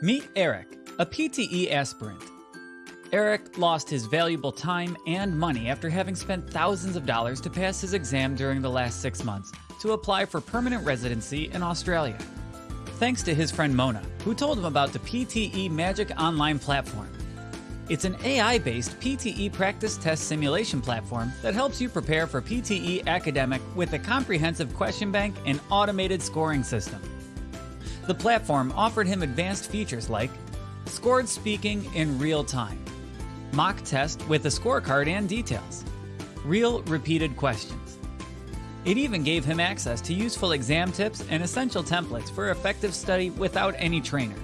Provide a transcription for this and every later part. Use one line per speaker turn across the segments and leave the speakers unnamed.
Meet Eric, a PTE aspirant. Eric lost his valuable time and money after having spent thousands of dollars to pass his exam during the last six months to apply for permanent residency in Australia. Thanks to his friend Mona, who told him about the PTE Magic Online platform. It's an AI based PTE practice test simulation platform that helps you prepare for PTE academic with a comprehensive question bank and automated scoring system. The platform offered him advanced features like scored speaking in real time, mock test with a scorecard and details, real repeated questions. It even gave him access to useful exam tips and essential templates for effective study without any trainer.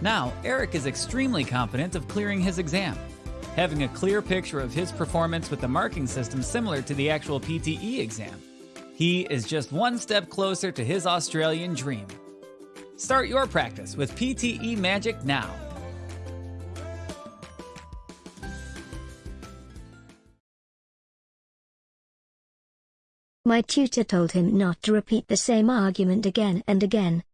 Now, Eric is extremely confident of clearing his exam, having a clear picture of his performance with the marking system similar to the actual PTE exam. He is just one step closer to his Australian dream. Start your practice with PTE Magic now.
My tutor told him not to repeat the same argument again and again.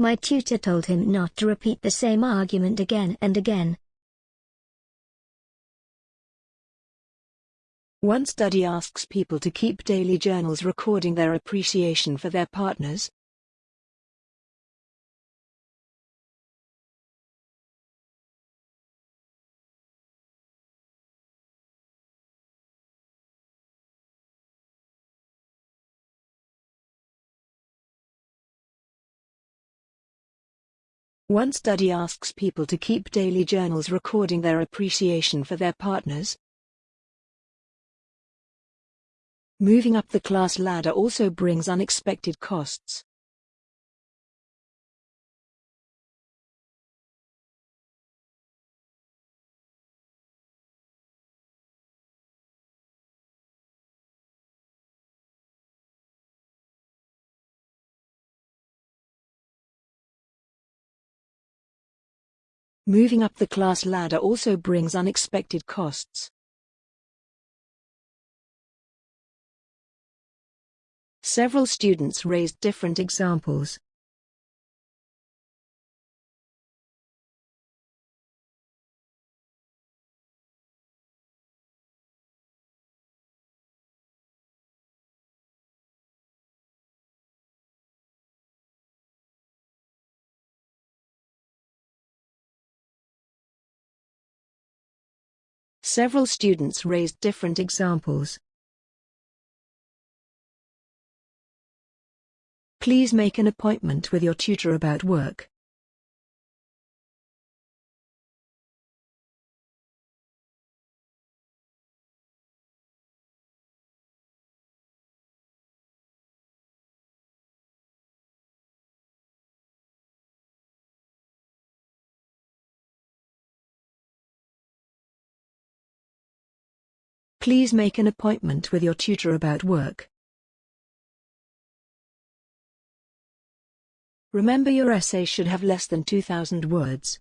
My tutor told him not to repeat the same argument again and again.
One study asks people to keep daily journals recording their appreciation for their partners. One study asks people to keep daily journals recording their appreciation for their partners. Moving up the class ladder also brings unexpected costs. Moving up the class ladder also brings unexpected costs. Several students raised different examples. Several students raised different examples. Please make an appointment with your tutor about work. Please make an appointment with your tutor about work. Remember your essay should have less than 2,000 words.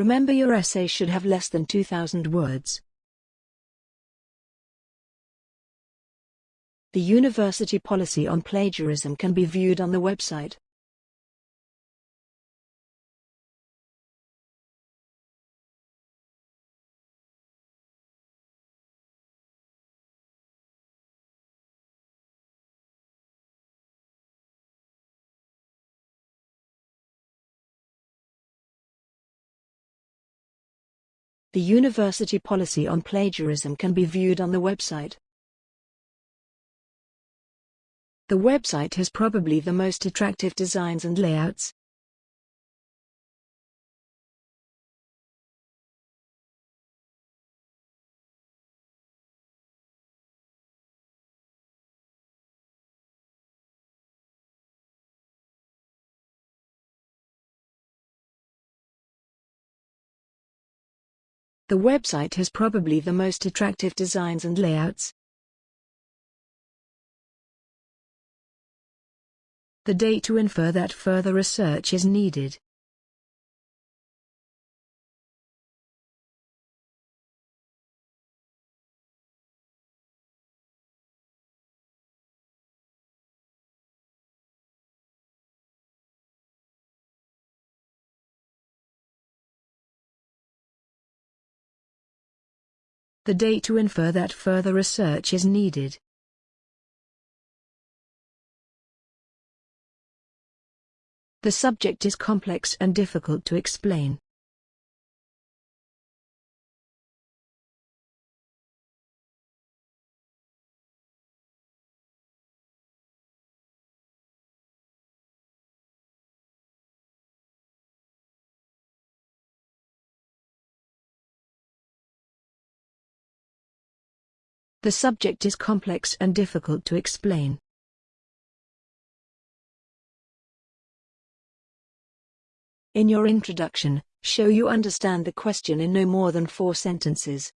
Remember your essay should have less than 2,000 words. The university policy on plagiarism can be viewed on the website. The university policy on plagiarism can be viewed on the website. The website has probably the most attractive designs and layouts. The website has probably the most attractive designs and layouts. The date to infer that further research is needed. The date to infer that further research is needed. The subject is complex and difficult to explain. The subject is complex and difficult to explain. In your introduction, show you understand the question in no more than four sentences.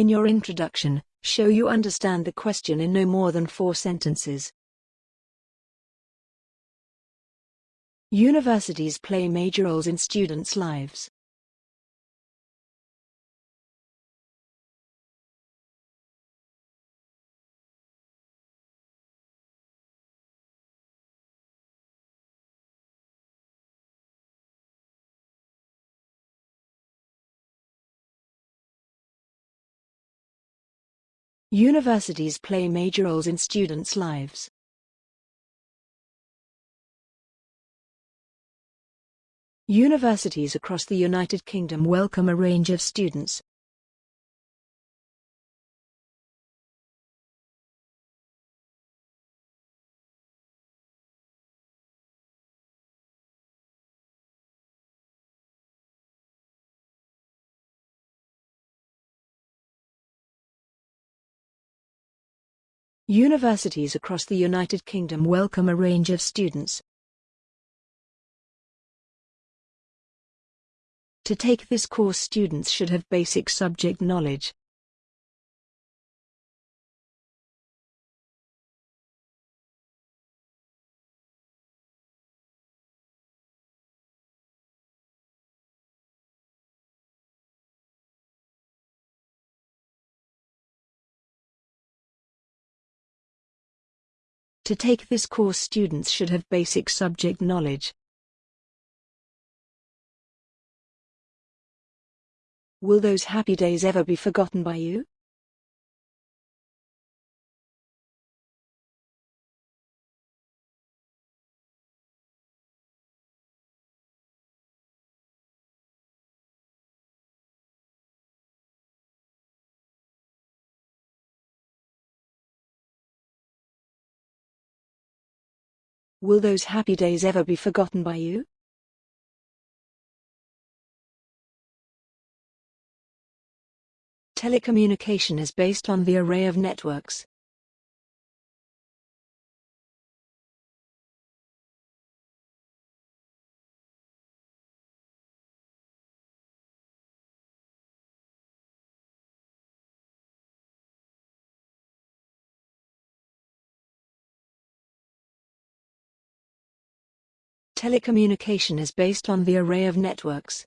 In your introduction, show you understand the question in no more than four sentences. Universities play major roles in students' lives. Universities play major roles in students' lives. Universities across the United Kingdom welcome a range of students. Universities across the United Kingdom welcome a range of students. To take this course students should have basic subject knowledge. To take this course students should have basic subject knowledge. Will those happy days ever be forgotten by you? Will those happy days ever be forgotten by you? Telecommunication is based on the array of networks. Telecommunication is based on the array of networks.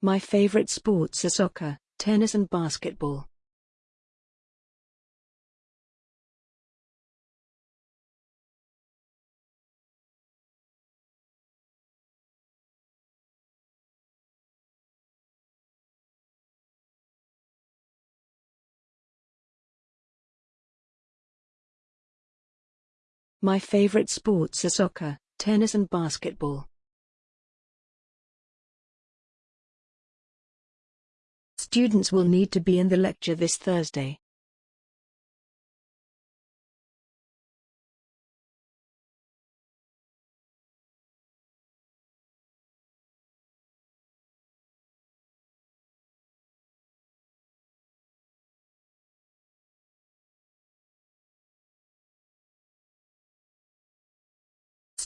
My favorite sports are soccer, tennis and basketball. My favorite sports are soccer, tennis and basketball. Students will need to be in the lecture this Thursday.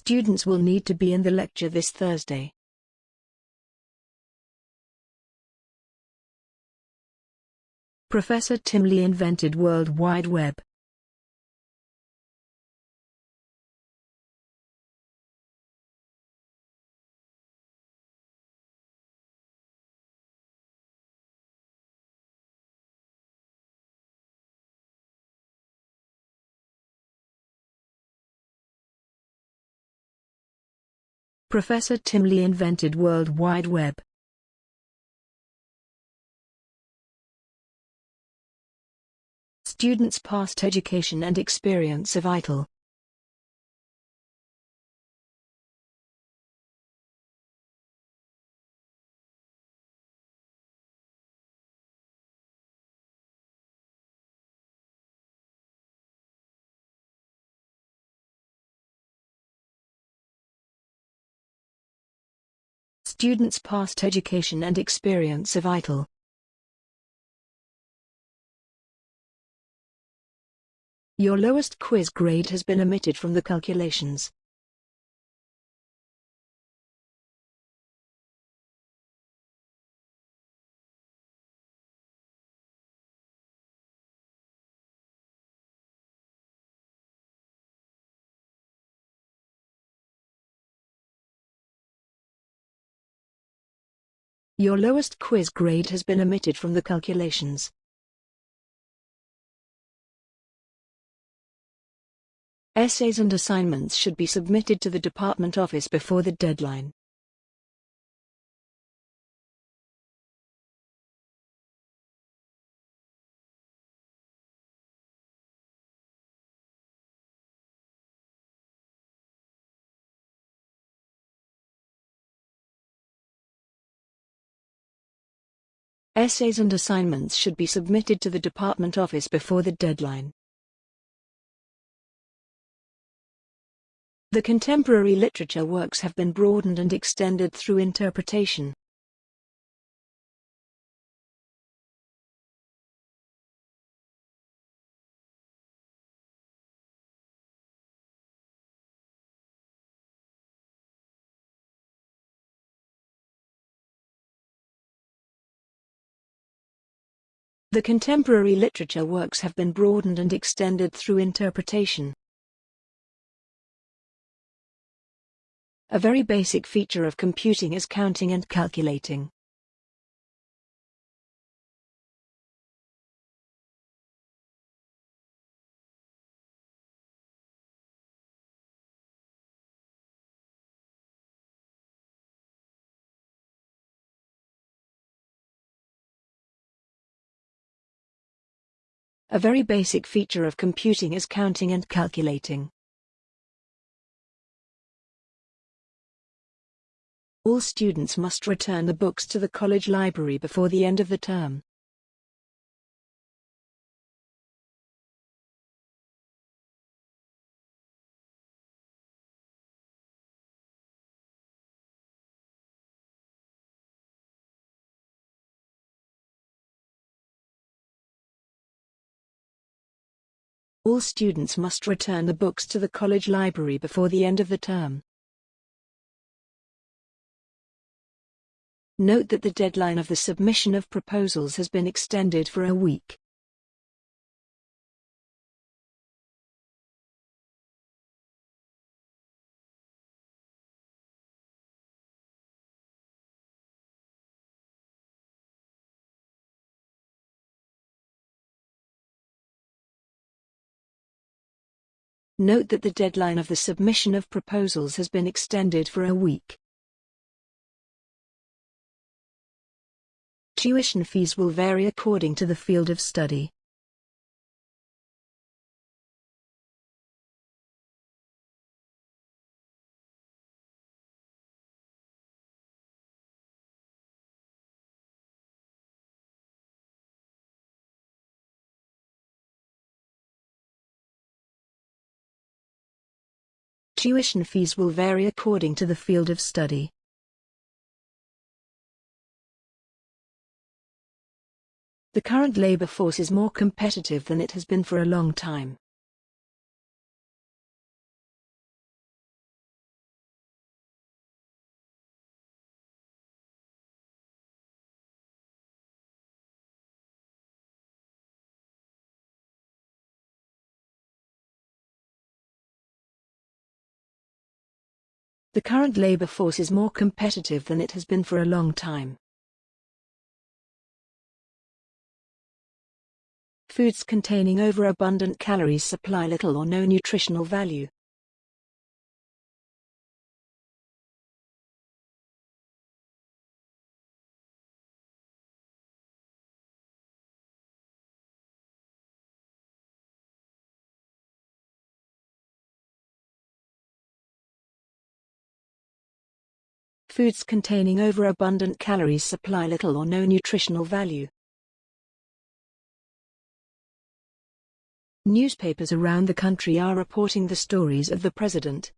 Students will need to be in the lecture this Thursday. Professor Tim Lee invented World Wide Web. Professor Tim Lee invented World Wide Web. Students' past education and experience are vital. Students' past education and experience are vital. Your lowest quiz grade has been omitted from the calculations. Your lowest quiz grade has been omitted from the calculations. Essays and assignments should be submitted to the department office before the deadline. Essays and assignments should be submitted to the department office before the deadline. The contemporary literature works have been broadened and extended through interpretation. The contemporary literature works have been broadened and extended through interpretation. A very basic feature of computing is counting and calculating. A very basic feature of computing is counting and calculating. All students must return the books to the college library before the end of the term. All students must return the books to the college library before the end of the term. Note that the deadline of the submission of proposals has been extended for a week. Note that the deadline of the submission of proposals has been extended for a week. Tuition fees will vary according to the field of study. Tuition fees will vary according to the field of study. The current labor force is more competitive than it has been for a long time. The current labor force is more competitive than it has been for a long time. Foods containing overabundant calories supply little or no nutritional value. Foods containing overabundant calories supply little or no nutritional value. Newspapers around the country are reporting the stories of the president.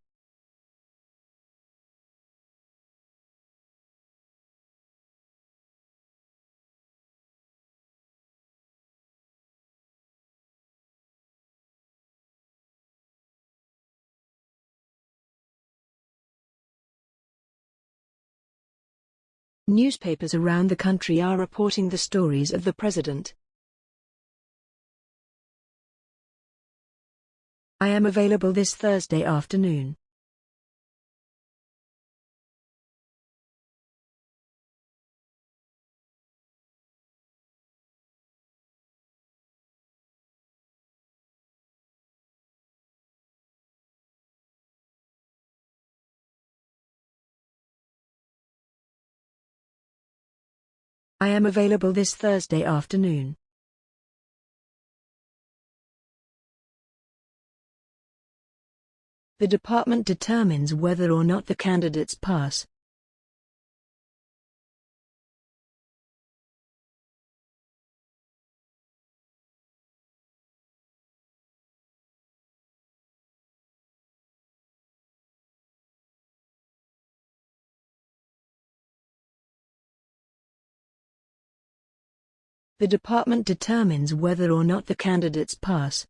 Newspapers around the country are reporting the stories of the president. I am available this Thursday afternoon. I am available this Thursday afternoon. The department determines whether or not the candidates pass. The department determines whether or not the candidates pass.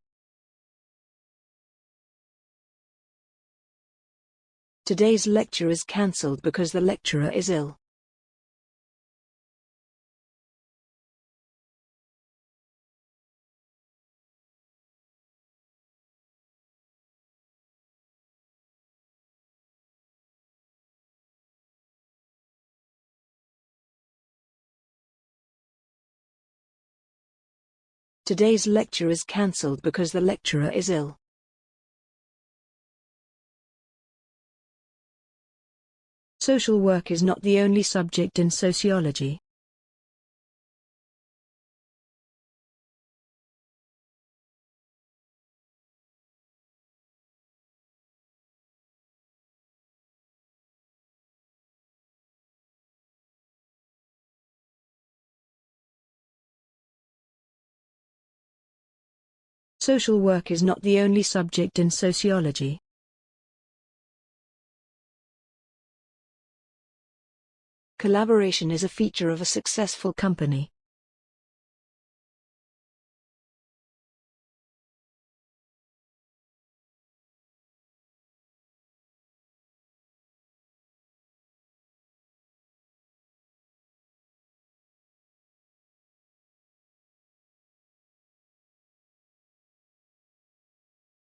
Today's lecture is cancelled because the lecturer is ill. Today's lecture is cancelled because the lecturer is ill. Social work is not the only subject in sociology. Social work is not the only subject in sociology. Collaboration is a feature of a successful company.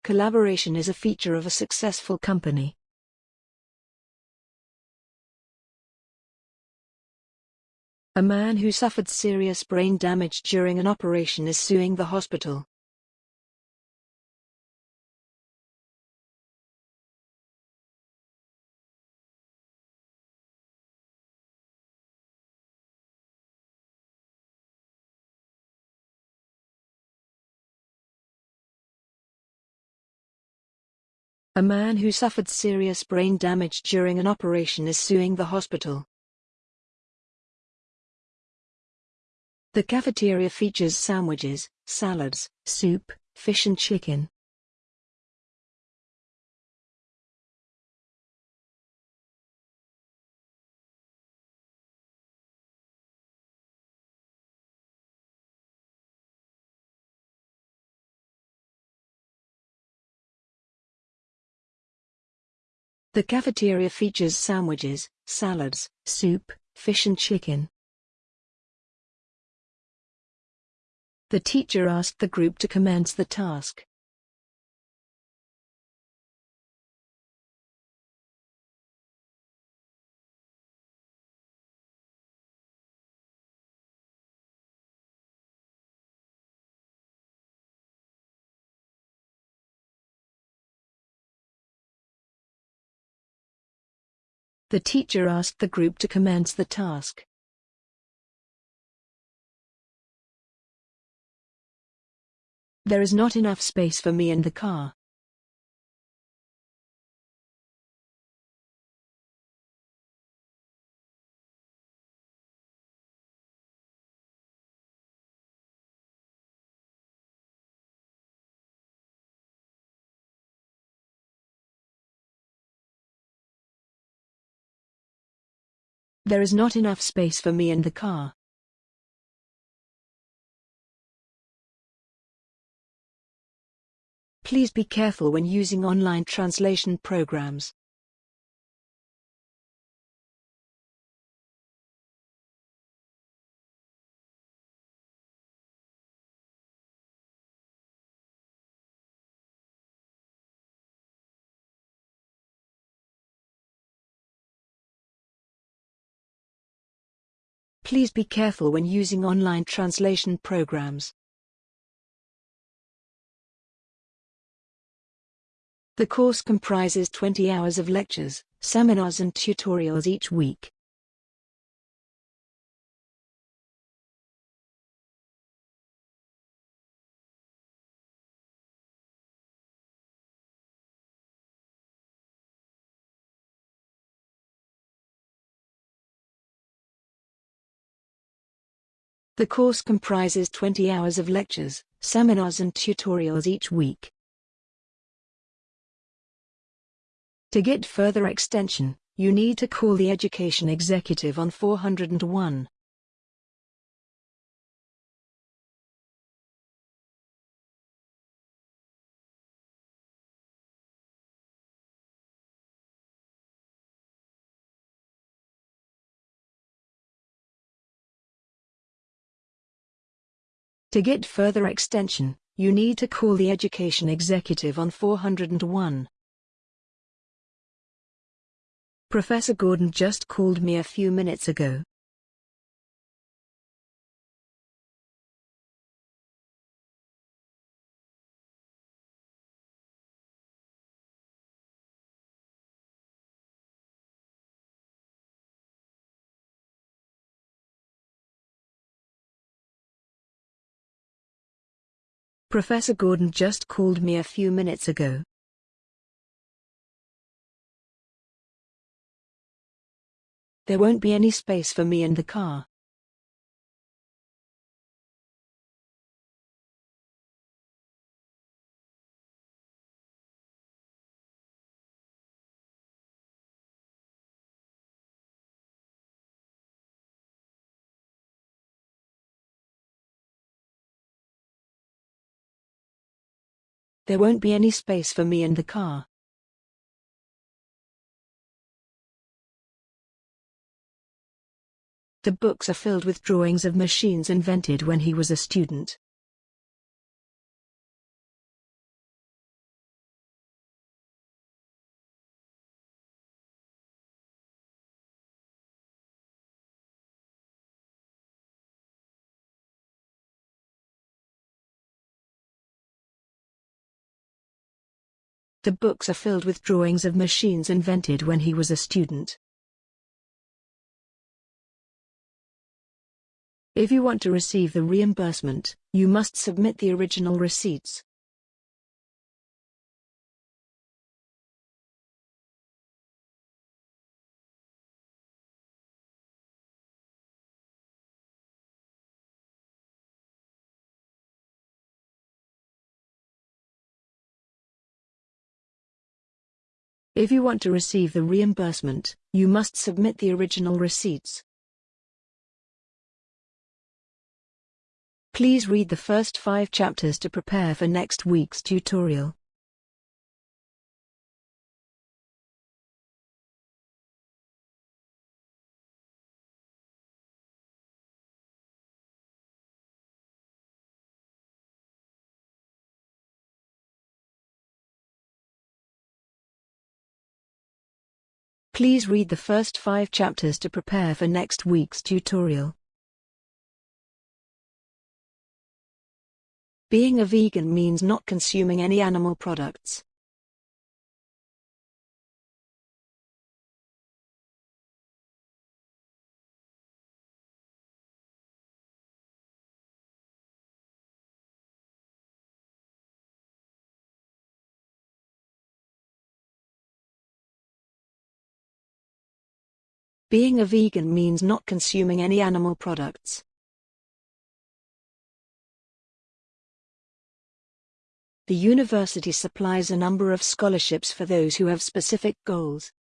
Collaboration is a feature of a successful company. A man who suffered serious brain damage during an operation is suing the hospital. A man who suffered serious brain damage during an operation is suing the hospital. The cafeteria features sandwiches, salads, soup, fish and chicken. The cafeteria features sandwiches, salads, soup, fish and chicken. The teacher asked the group to commence the task. The teacher asked the group to commence the task. There is not enough space for me in the car. There is not enough space for me in the car. Please be careful when using online translation programs. Please be careful when using online translation programs. The course comprises 20 hours of lectures, seminars and tutorials each week. The course comprises 20 hours of lectures, seminars and tutorials each week. To get further extension, you need to call the education executive on 401. To get further extension, you need to call the education executive on 401. Professor Gordon just called me a few minutes ago. Professor Gordon just called me a few minutes ago. There won't be any space for me in the car. There won't be any space for me in the car. The books are filled with drawings of machines invented when he was a student. The books are filled with drawings of machines invented when he was a student. If you want to receive the reimbursement, you must submit the original receipts. If you want to receive the reimbursement, you must submit the original receipts. Please read the first five chapters to prepare for next week's tutorial. Please read the first five chapters to prepare for next week's tutorial. Being a vegan means not consuming any animal products. Being a vegan means not consuming any animal products. The university supplies a number of scholarships for those who have specific goals.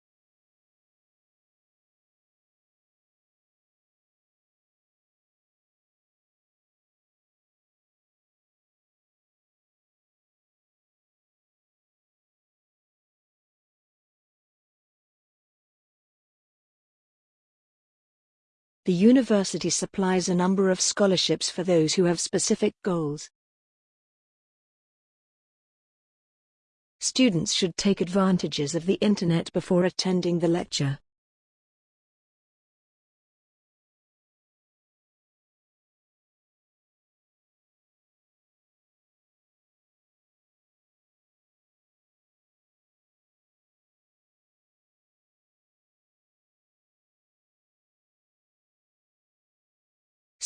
The university supplies a number of scholarships for those who have specific goals. Students should take advantages of the internet before attending the lecture.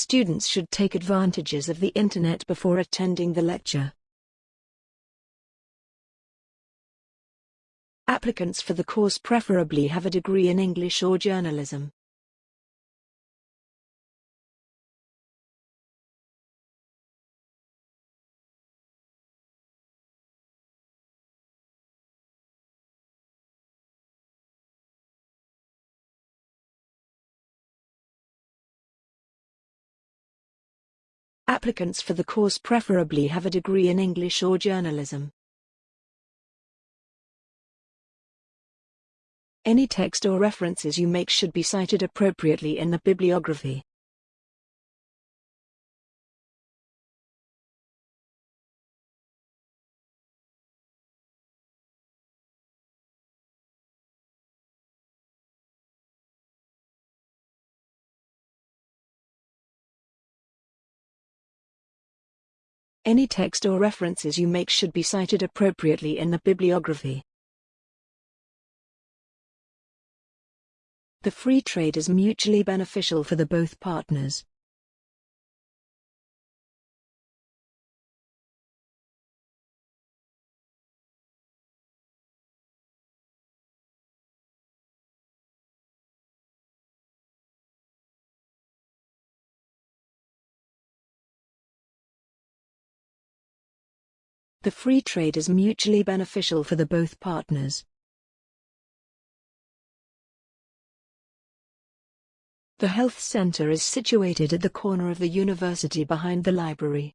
Students should take advantages of the internet before attending the lecture. Applicants for the course preferably have a degree in English or journalism. Applicants for the course preferably have a degree in English or journalism. Any text or references you make should be cited appropriately in the bibliography. Any text or references you make should be cited appropriately in the bibliography. The free trade is mutually beneficial for the both partners. The free trade is mutually beneficial for the both partners. The health center is situated at the corner of the university behind the library.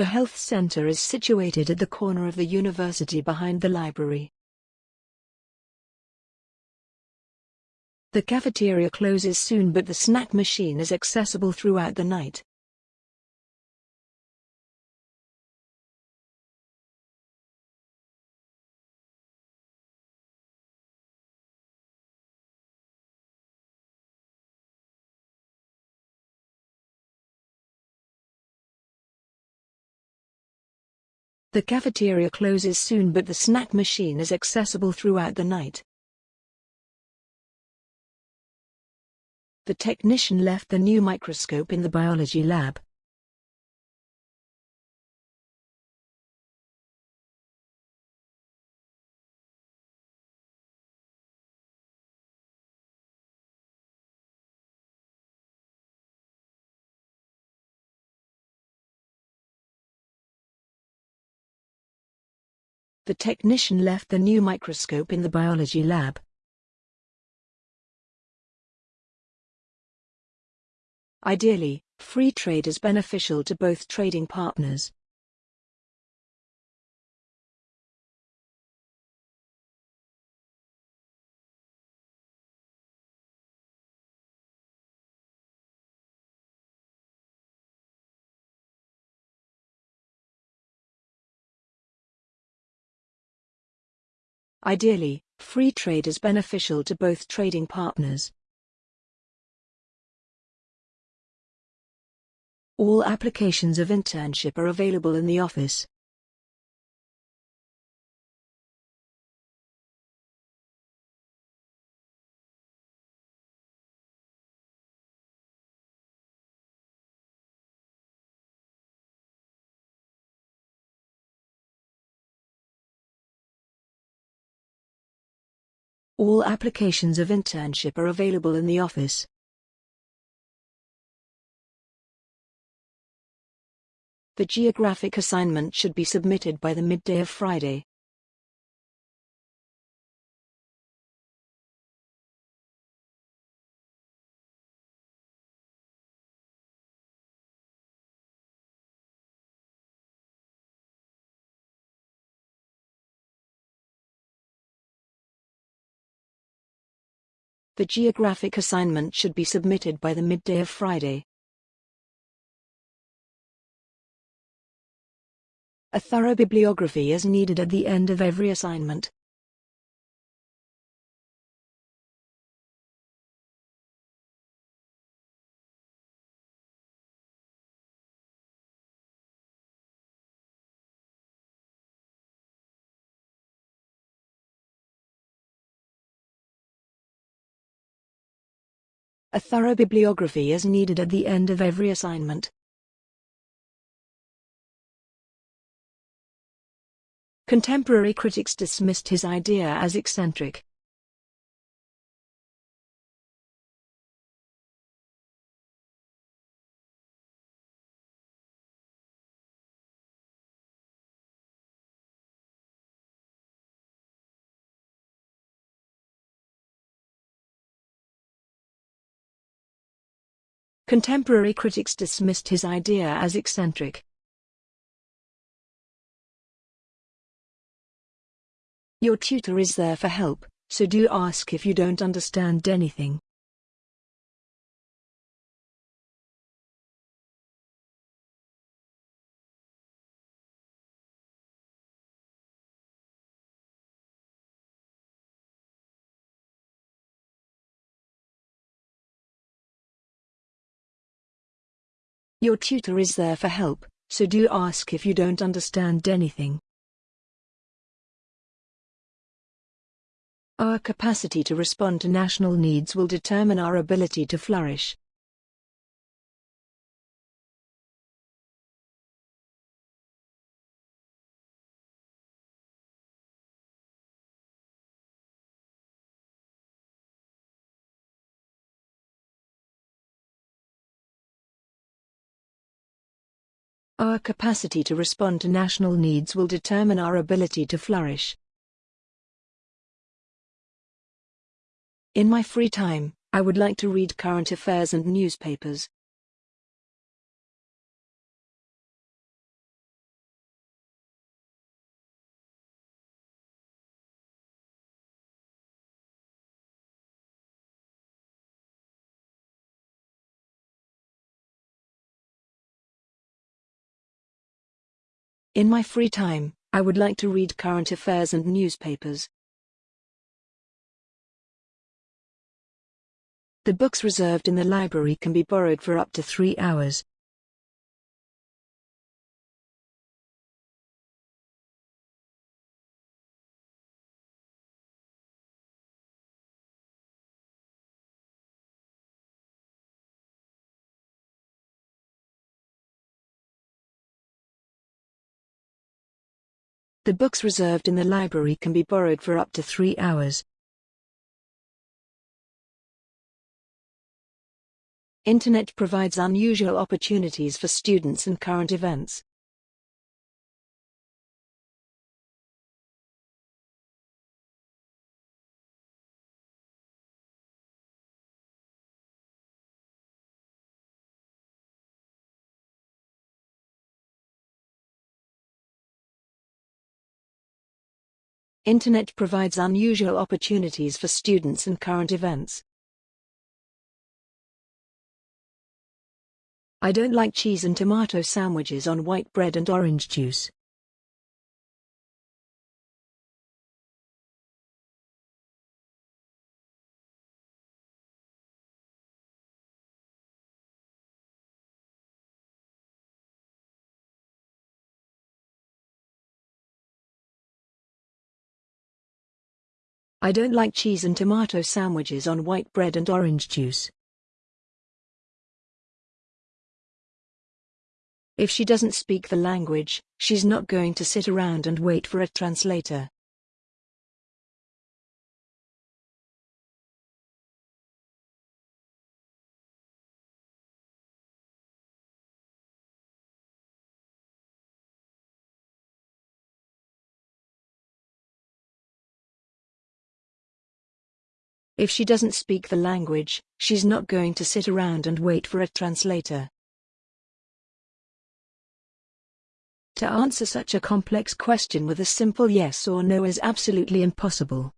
The health center is situated at the corner of the university behind the library. The cafeteria closes soon but the snack machine is accessible throughout the night. The cafeteria closes soon but the snack machine is accessible throughout the night. The technician left the new microscope in the biology lab. The technician left the new microscope in the biology lab. Ideally, free trade is beneficial to both trading partners. Ideally, free trade is beneficial to both trading partners. All applications of internship are available in the office. All applications of internship are available in the office. The geographic assignment should be submitted by the midday of Friday. The geographic assignment should be submitted by the midday of Friday. A thorough bibliography is needed at the end of every assignment. A thorough bibliography is needed at the end of every assignment. Contemporary critics dismissed his idea as eccentric. Contemporary critics dismissed his idea as eccentric. Your tutor is there for help, so do ask if you don't understand anything. Your tutor is there for help, so do ask if you don't understand anything. Our capacity to respond to national needs will determine our ability to flourish. Our capacity to respond to national needs will determine our ability to flourish. In my free time, I would like to read current affairs and newspapers. In my free time, I would like to read current affairs and newspapers. The books reserved in the library can be borrowed for up to three hours. The books reserved in the library can be borrowed for up to three hours. Internet provides unusual opportunities for students and current events. Internet provides unusual opportunities for students and current events. I don't like cheese and tomato sandwiches on white bread and orange juice. I don't like cheese and tomato sandwiches on white bread and orange juice. If she doesn't speak the language, she's not going to sit around and wait for a translator. If she doesn't speak the language, she's not going to sit around and wait for a translator. To answer such a complex question with a simple yes or no is absolutely impossible.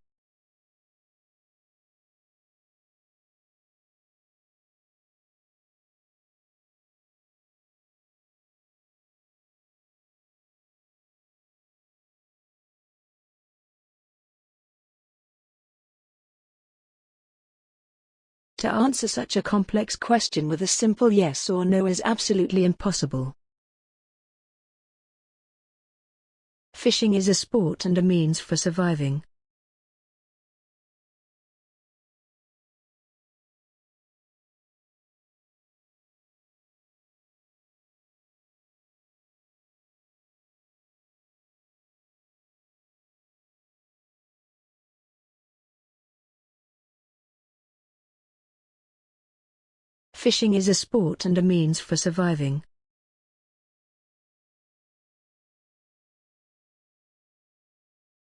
To answer such a complex question with a simple yes or no is absolutely impossible. Fishing is a sport and a means for surviving. Fishing is a sport and a means for surviving.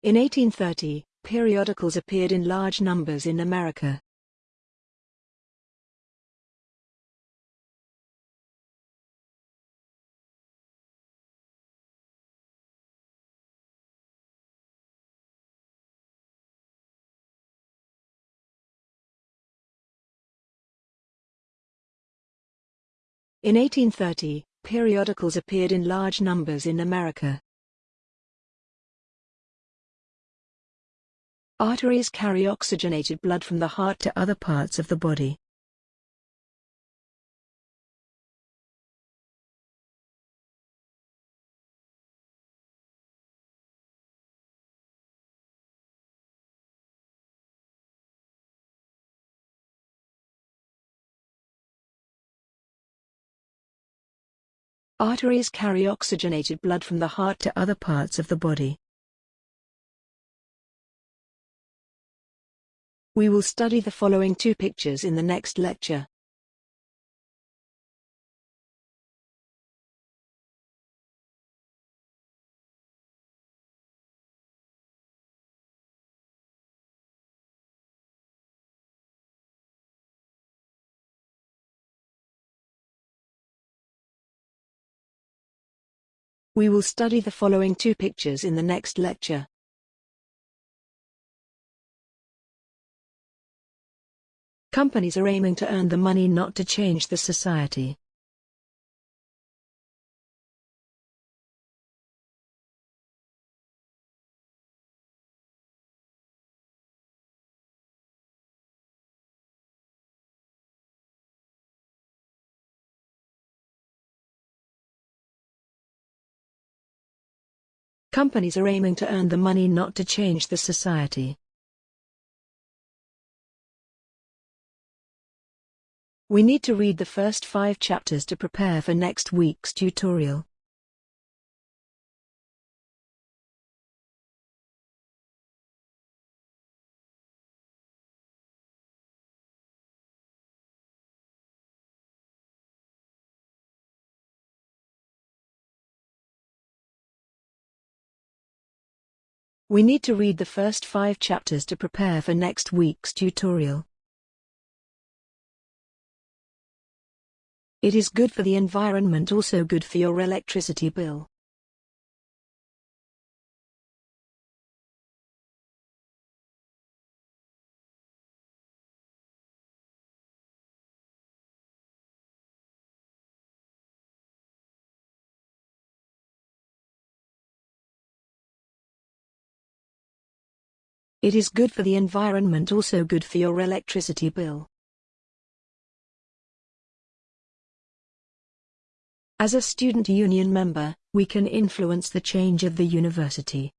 In 1830, periodicals appeared in large numbers in America. In 1830, periodicals appeared in large numbers in America. Arteries carry oxygenated blood from the heart to other parts of the body. Arteries carry oxygenated blood from the heart to other parts of the body. We will study the following two pictures in the next lecture. We will study the following two pictures in the next lecture. Companies are aiming to earn the money not to change the society. Companies are aiming to earn the money not to change the society. We need to read the first five chapters to prepare for next week's tutorial. We need to read the first five chapters to prepare for next week's tutorial. It is good for the environment also good for your electricity bill. It is good for the environment also good for your electricity bill. As a student union member, we can influence the change of the university.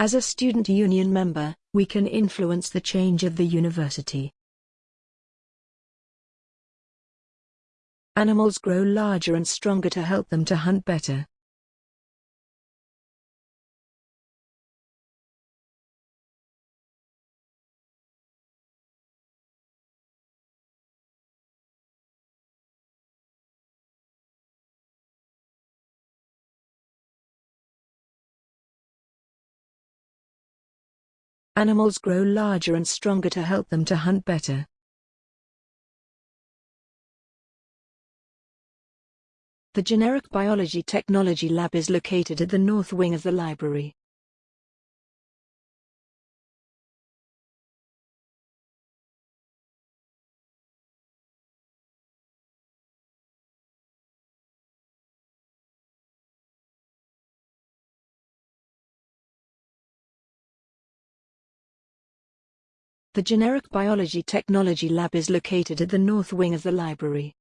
As a student union member, we can influence the change of the university. Animals grow larger and stronger to help them to hunt better. Animals grow larger and stronger to help them to hunt better. The Generic Biology Technology Lab is located at the north wing of the library. The Generic Biology Technology Lab is located at the north wing of the library.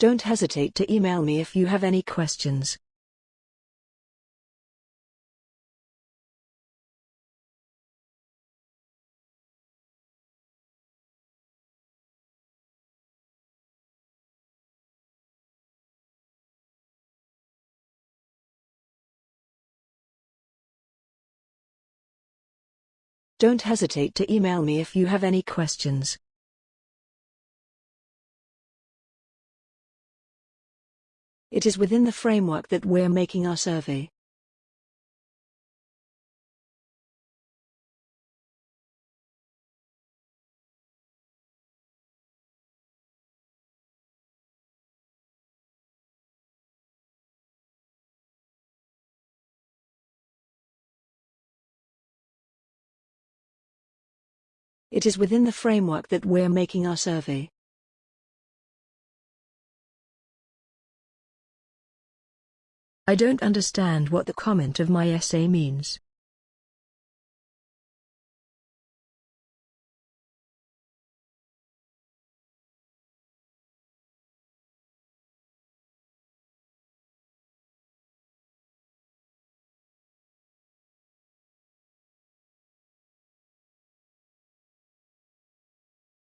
Don't hesitate to email me if you have any questions. Don't hesitate to email me if you have any questions. It is within the framework that we're making our survey. It is within the framework that we're making our survey. I don't understand what the comment of my essay means.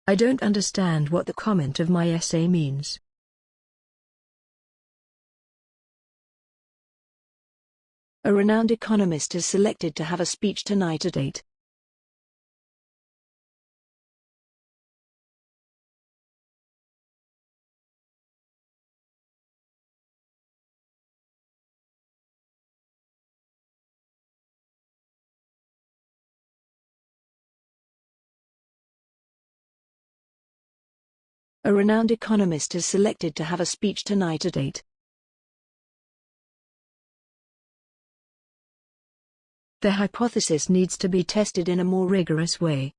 I don't understand what the comment of my essay means. A renowned economist is selected to have a speech tonight at 8. A renowned economist is selected to have a speech tonight at 8. The hypothesis needs to be tested in a more rigorous way.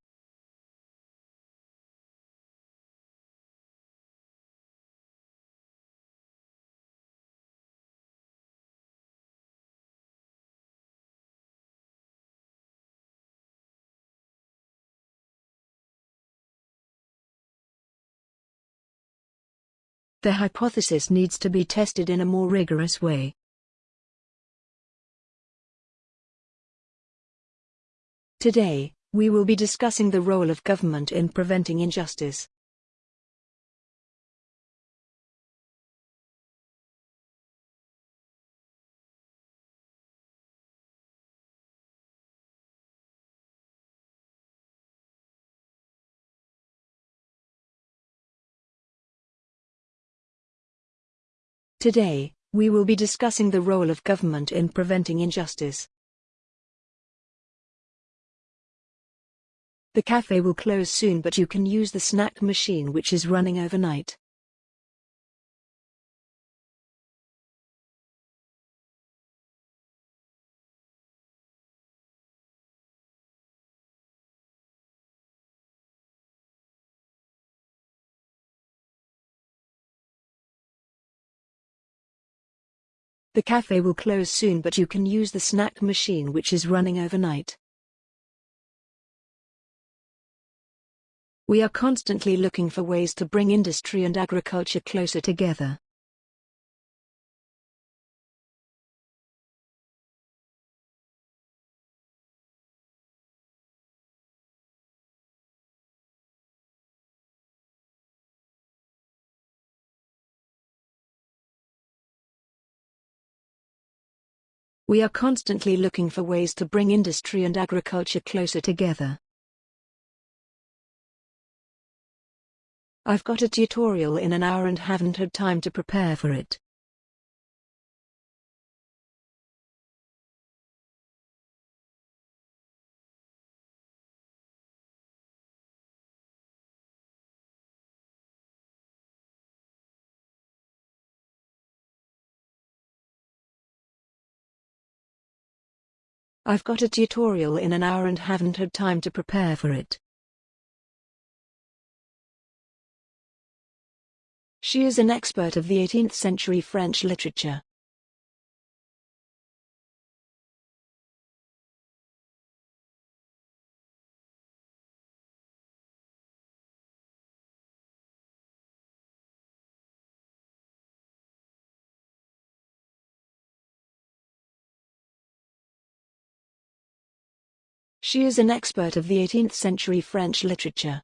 The hypothesis needs to be tested in a more rigorous way. Today, we will be discussing the role of government in preventing injustice. Today, we will be discussing the role of government in preventing injustice. The cafe will close soon but you can use the snack machine which is running overnight. The cafe will close soon but you can use the snack machine which is running overnight. We are constantly looking for ways to bring industry and agriculture closer together. We are constantly looking for ways to bring industry and agriculture closer together. I've got a tutorial in an hour and haven't had time to prepare for it. I've got a tutorial in an hour and haven't had time to prepare for it. She is an expert of the 18th century French literature. She is an expert of the 18th century French literature.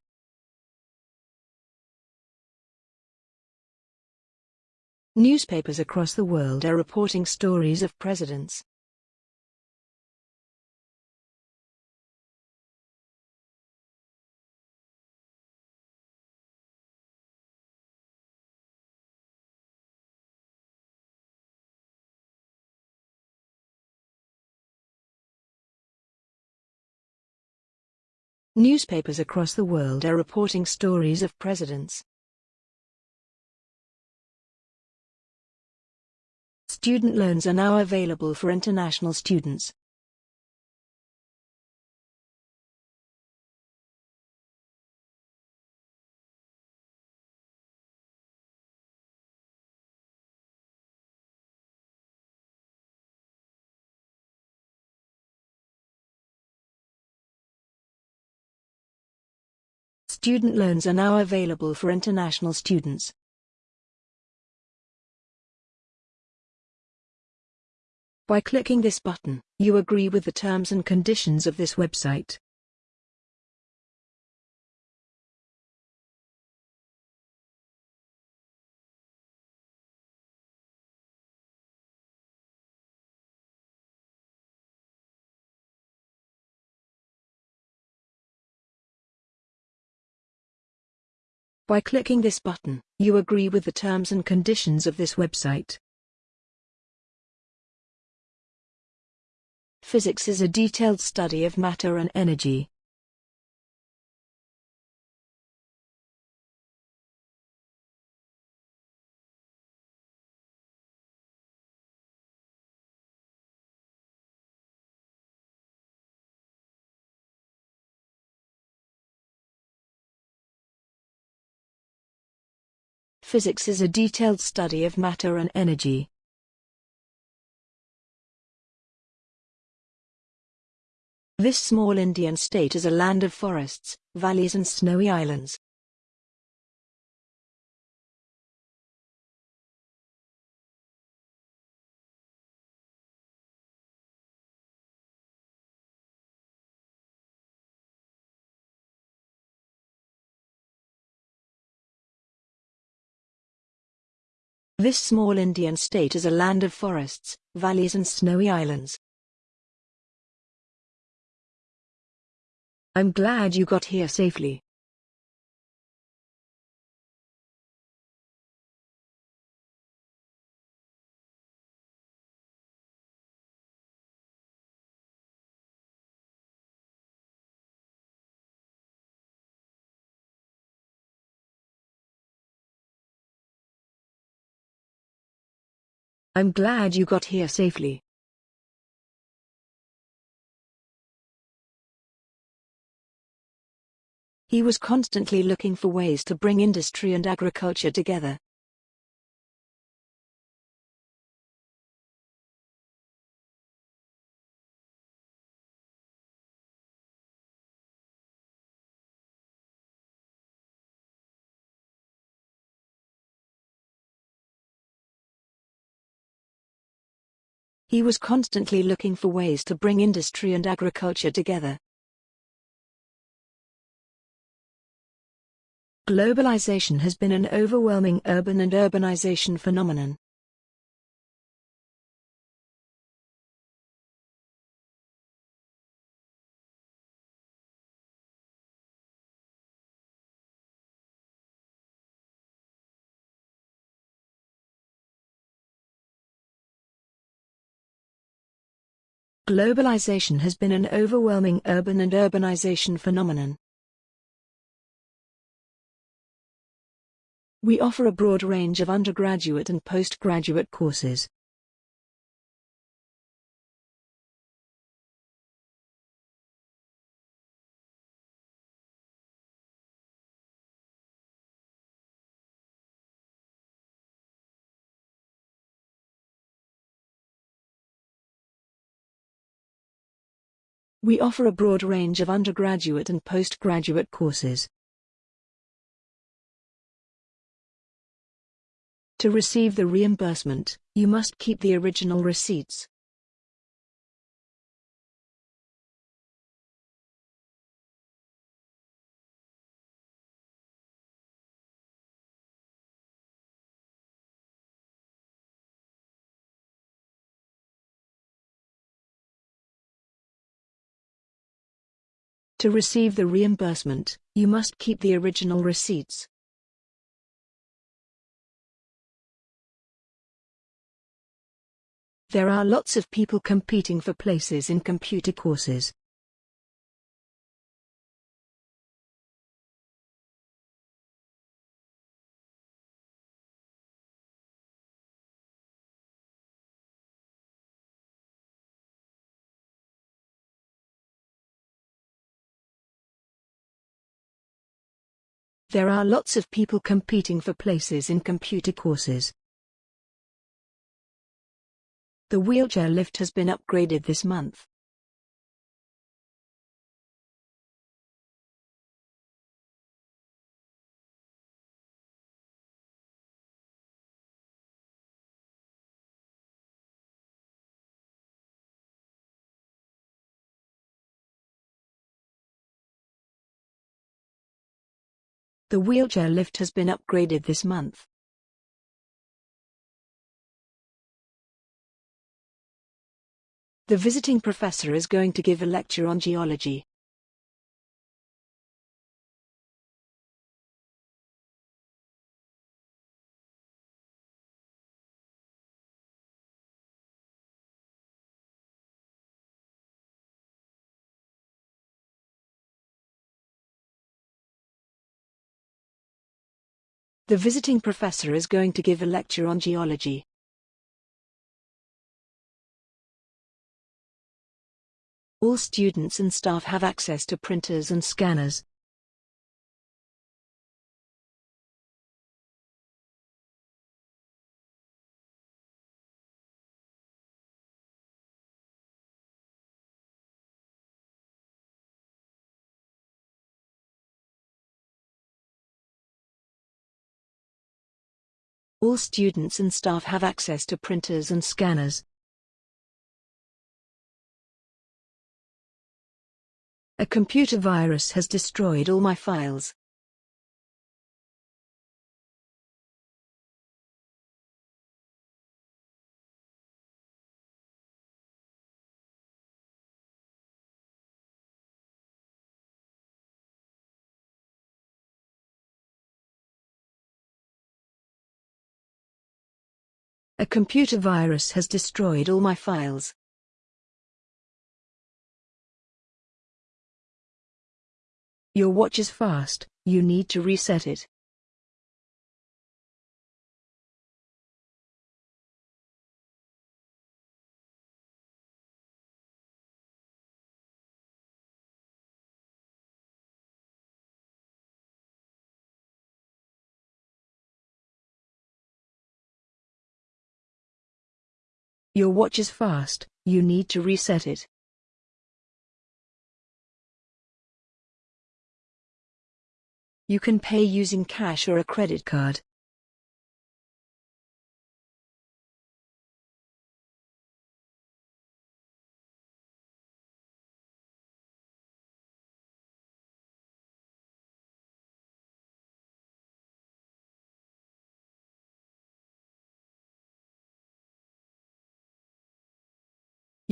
Newspapers across the world are reporting stories of presidents. Newspapers across the world are reporting stories of presidents. Student loans are now available for international students. Student loans are now available for international students. By clicking this button, you agree with the terms and conditions of this website. By clicking this button, you agree with the terms and conditions of this website. Physics is a detailed study of matter and energy. Physics is a detailed study of matter and energy. This small Indian state is a land of forests, valleys and snowy islands. This small Indian state is a land of forests, valleys and snowy islands. I'm glad you got here safely. I'm glad you got here safely. He was constantly looking for ways to bring industry and agriculture together. He was constantly looking for ways to bring industry and agriculture together. Globalization has been an overwhelming urban and urbanization phenomenon. Globalization has been an overwhelming urban and urbanization phenomenon. We offer a broad range of undergraduate and postgraduate courses. We offer a broad range of undergraduate and postgraduate courses. To receive the reimbursement, you must keep the original receipts. To receive the reimbursement, you must keep the original receipts. There are lots of people competing for places in computer courses. There are lots of people competing for places in computer courses. The wheelchair lift has been upgraded this month. The wheelchair lift has been upgraded this month. The visiting professor is going to give a lecture on geology. The visiting professor is going to give a lecture on geology. All students and staff have access to printers and scanners. All students and staff have access to printers and scanners. A computer virus has destroyed all my files. A computer virus has destroyed all my files. Your watch is fast, you need to reset it. Your watch is fast, you need to reset it. You can pay using cash or a credit card.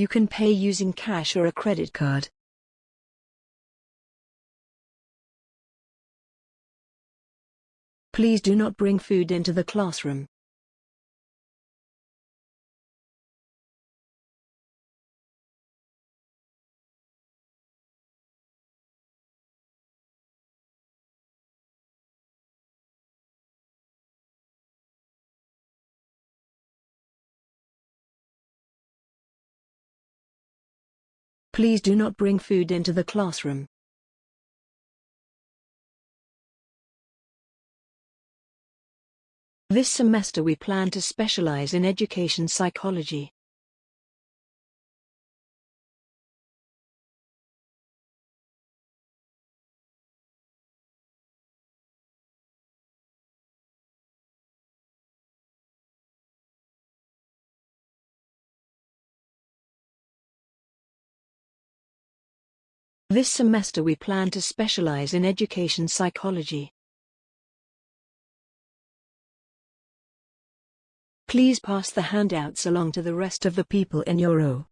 You can pay using cash or a credit card. Please do not bring food into the classroom. Please do not bring food into the classroom. This semester we plan to specialize in education psychology. This semester we plan to specialize in education psychology. Please pass the handouts along to the rest of the people in your row.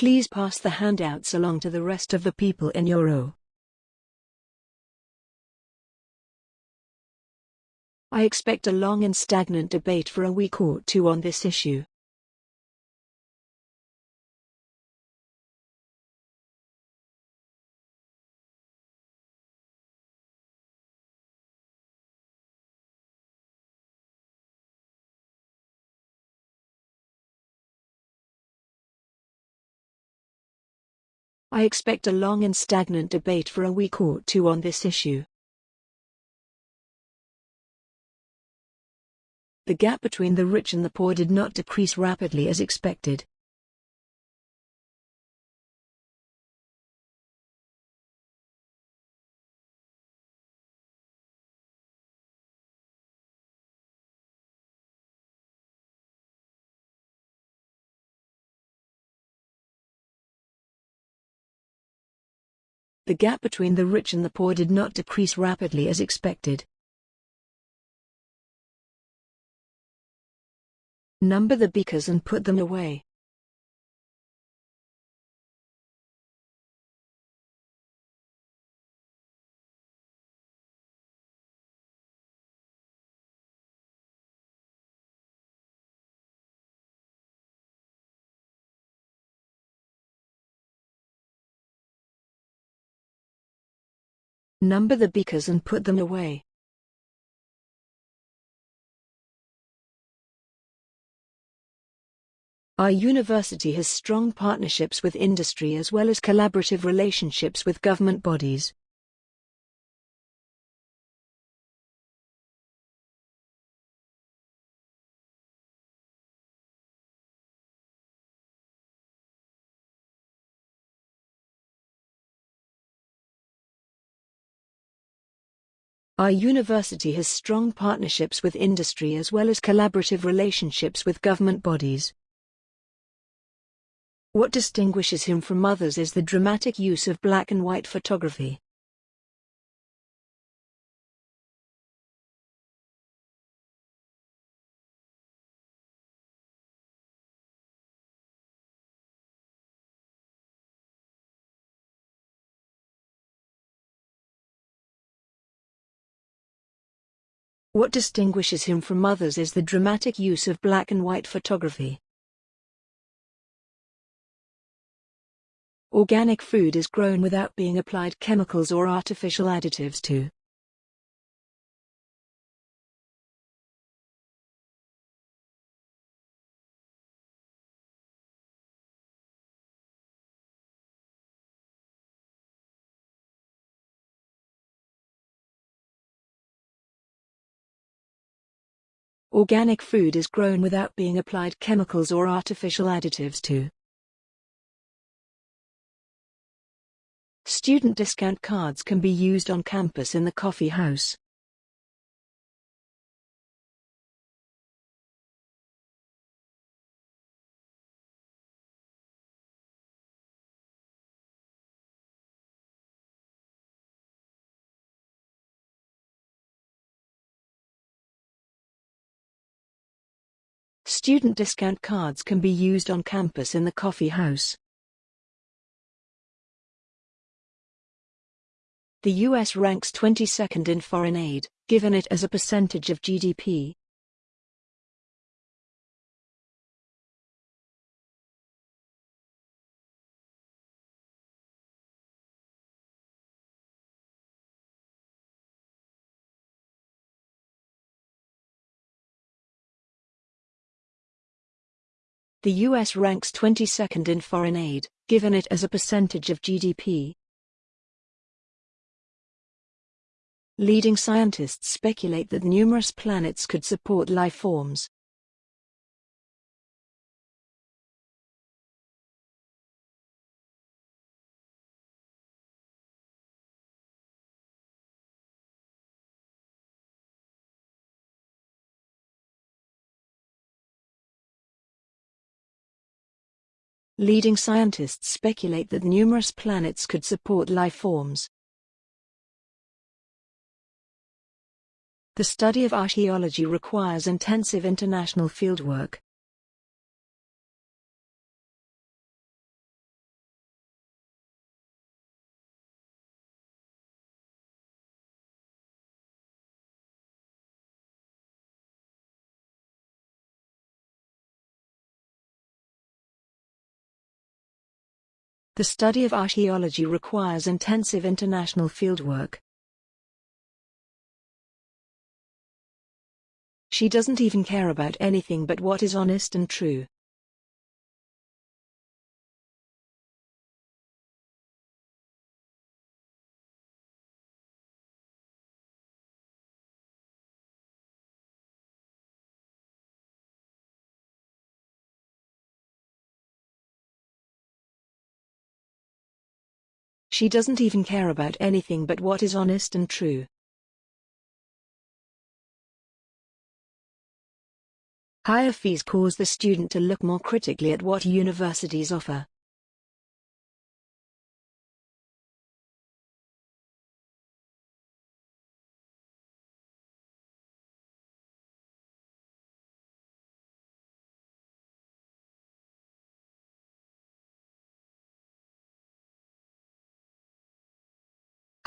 Please pass the handouts along to the rest of the people in your row. I expect a long and stagnant debate for a week or two on this issue. I expect a long and stagnant debate for a week or two on this issue. The gap between the rich and the poor did not decrease rapidly as expected. The gap between the rich and the poor did not decrease rapidly as expected. Number the beakers and put them away. Number the beakers and put them away. Our university has strong partnerships with industry as well as collaborative relationships with government bodies. Our university has strong partnerships with industry as well as collaborative relationships with government bodies. What distinguishes him from others is the dramatic use of black and white photography. What distinguishes him from others is the dramatic use of black and white photography. Organic food is grown without being applied chemicals or artificial additives to. Organic food is grown without being applied chemicals or artificial additives to. Student discount cards can be used on campus in the coffee house. Student discount cards can be used on campus in the coffee house. The US ranks 22nd in foreign aid, given it as a percentage of GDP. The US ranks 22nd in foreign aid, given it as a percentage of GDP. Leading scientists speculate that numerous planets could support life forms. Leading scientists speculate that numerous planets could support life forms. The study of archaeology requires intensive international fieldwork. The study of archaeology requires intensive international fieldwork. She doesn't even care about anything but what is honest and true. She doesn't even care about anything but what is honest and true. Higher fees cause the student to look more critically at what universities offer.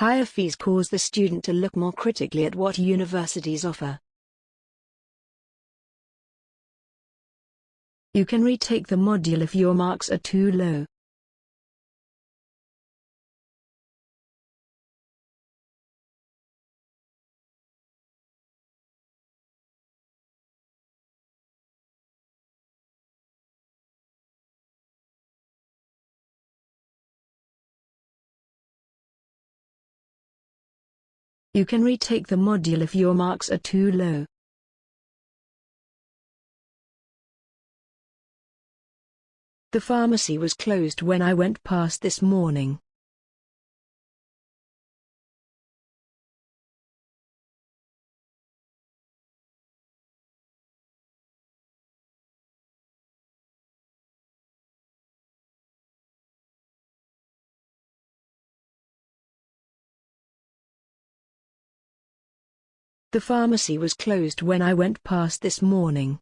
Higher fees cause the student to look more critically at what universities offer. You can retake the module if your marks are too low. You can retake the module if your marks are too low. The pharmacy was closed when I went past this morning. The pharmacy was closed when I went past this morning.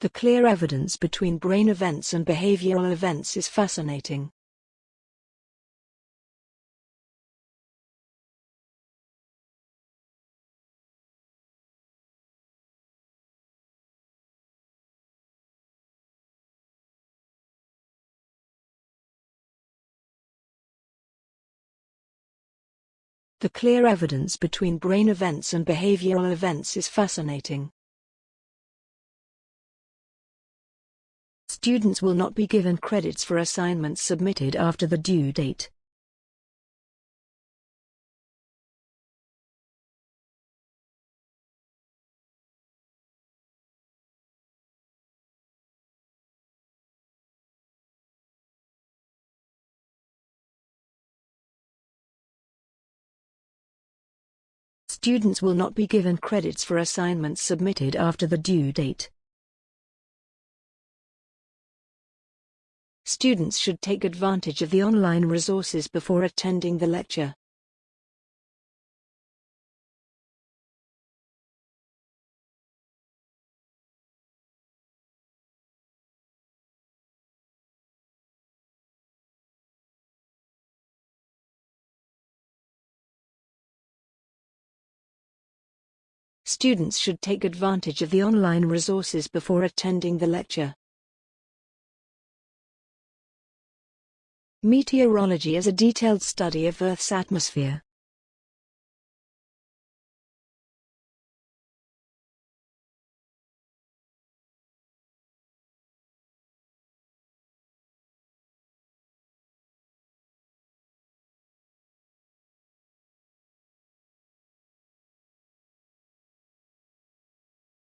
The clear evidence between brain events and behavioral events is fascinating. The clear evidence between brain events and behavioral events is fascinating. Students will not be given credits for assignments submitted after the due date. Students will not be given credits for assignments submitted after the due date. Students should take advantage of the online resources before attending the lecture. Students should take advantage of the online resources before attending the lecture. Meteorology is a detailed study of Earth's atmosphere.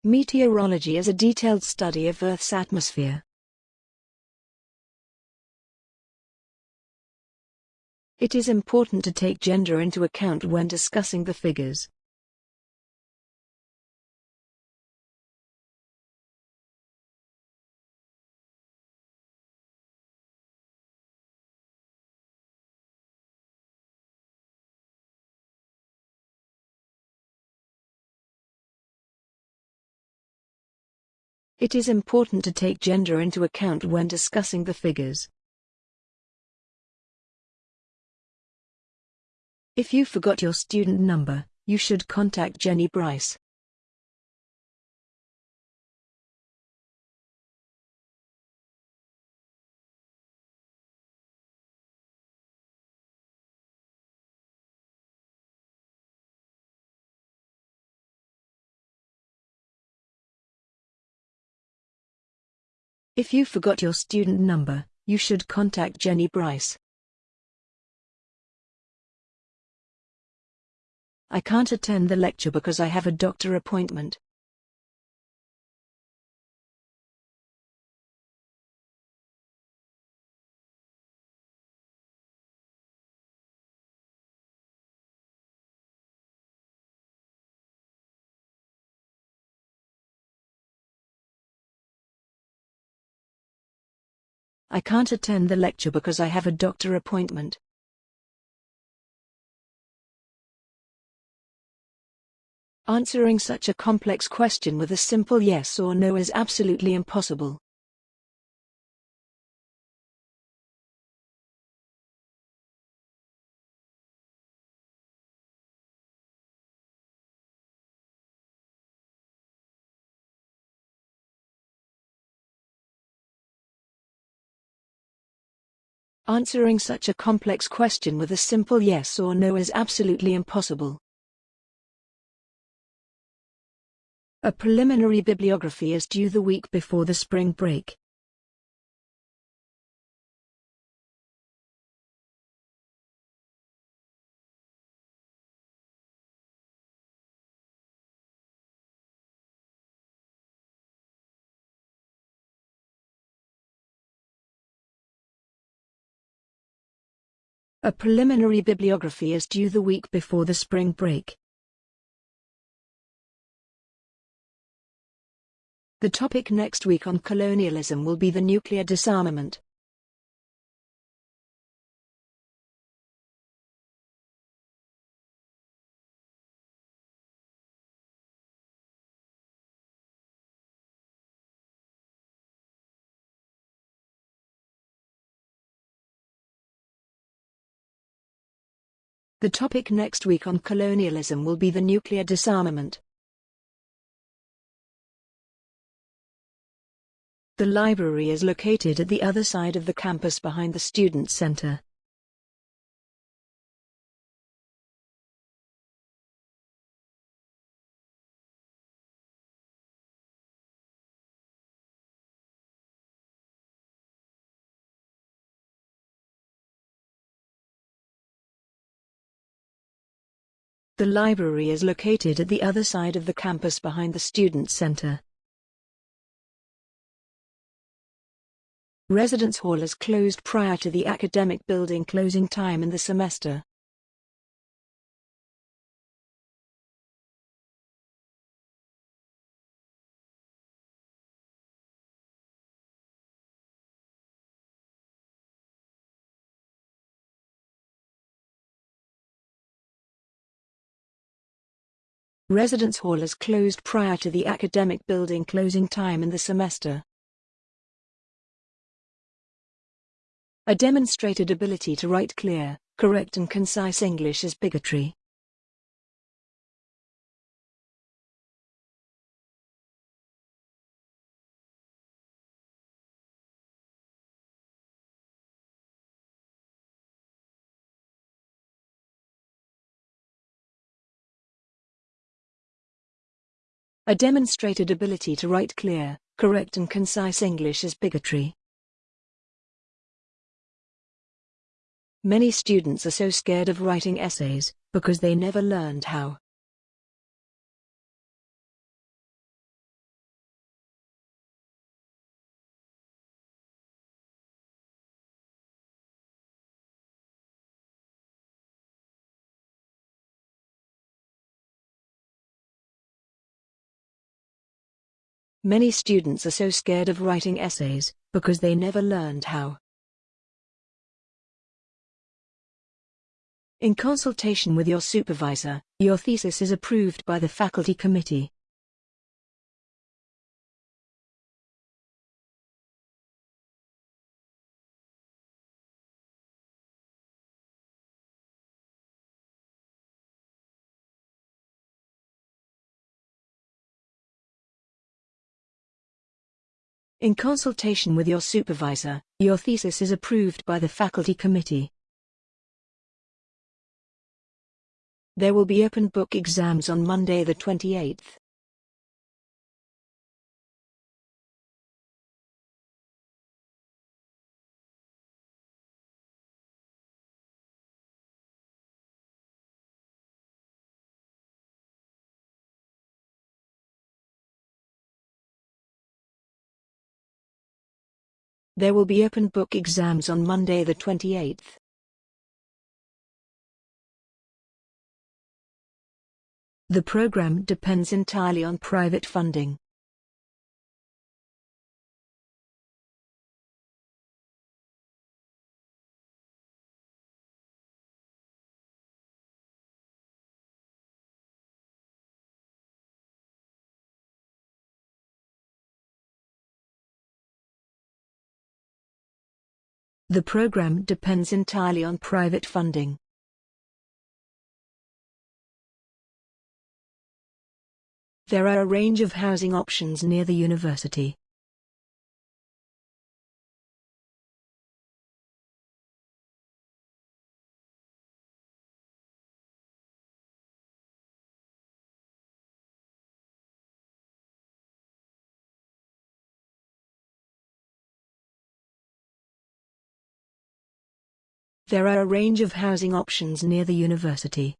Meteorology is a detailed study of Earth's atmosphere. It is important to take gender into account when discussing the figures. It is important to take gender into account when discussing the figures. If you forgot your student number, you should contact Jenny Bryce. If you forgot your student number, you should contact Jenny Bryce. I can't attend the lecture because I have a doctor appointment. I can't attend the lecture because I have a doctor appointment. Answering such a complex question with a simple yes or no is absolutely impossible. Answering such a complex question with a simple yes or no is absolutely impossible. A preliminary bibliography is due the week before the spring break. A preliminary bibliography is due the week before the spring break. The topic next week on colonialism will be the nuclear disarmament. The topic next week on colonialism will be the nuclear disarmament. The library is located at the other side of the campus behind the Student Center. The library is located at the other side of the campus behind the Student Center. Residence Hall is closed prior to the academic building closing time in the semester. Residence Hall is closed prior to the academic building closing time in the semester. A demonstrated ability to write clear, correct and concise English is bigotry. A demonstrated ability to write clear, correct and concise English is bigotry. Many students are so scared of writing essays, because they never learned how. Many students are so scared of writing essays, because they never learned how. In consultation with your supervisor, your thesis is approved by the faculty committee. In consultation with your supervisor, your thesis is approved by the faculty committee. There will be open book exams on Monday the 28th. There will be open book exams on Monday the 28th. The program depends entirely on private funding. The program depends entirely on private funding. There are a range of housing options near the university. There are a range of housing options near the university.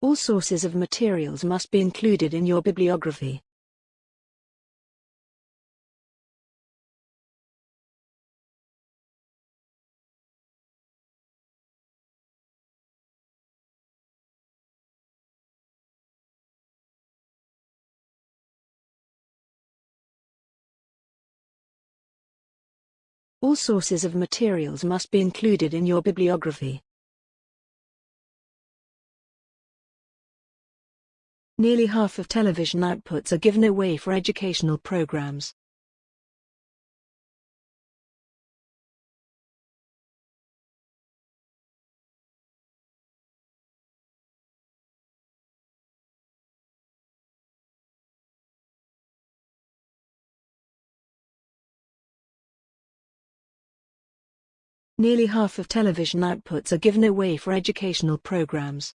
All sources of materials must be included in your bibliography. All sources of materials must be included in your bibliography. Nearly half of television outputs are given away for educational programs. Nearly half of television outputs are given away for educational programs.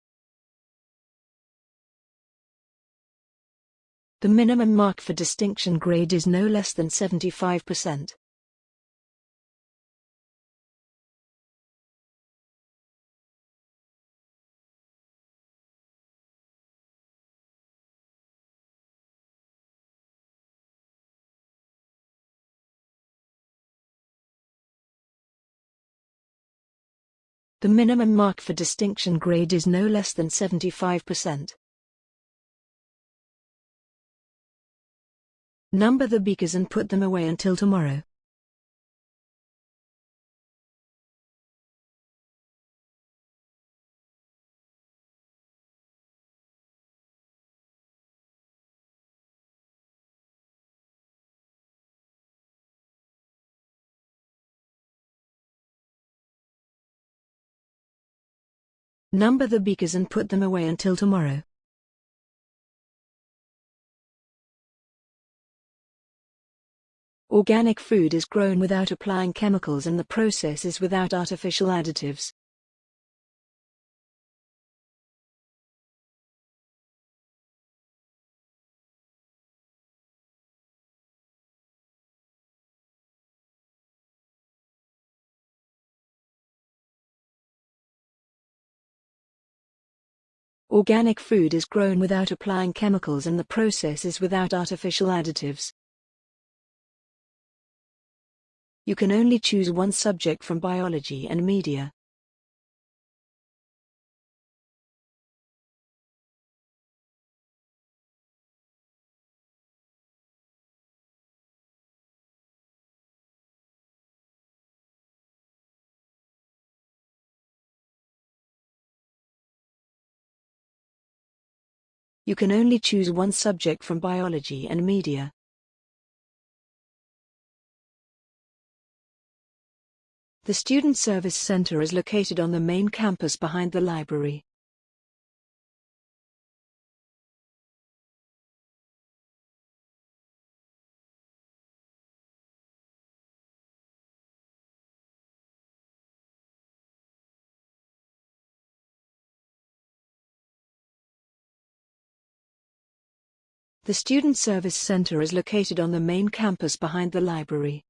The minimum mark for distinction grade is no less than 75%. The minimum mark for distinction grade is no less than 75%. Number the beakers and put them away until tomorrow. Number the beakers and put them away until tomorrow. Organic food is grown without applying chemicals and the process is without artificial additives. Organic food is grown without applying chemicals and the process is without artificial additives. You can only choose one subject from biology and media. You can only choose one subject from biology and media. The Student Service Center is located on the main campus behind the library. The Student Service Center is located on the main campus behind the library.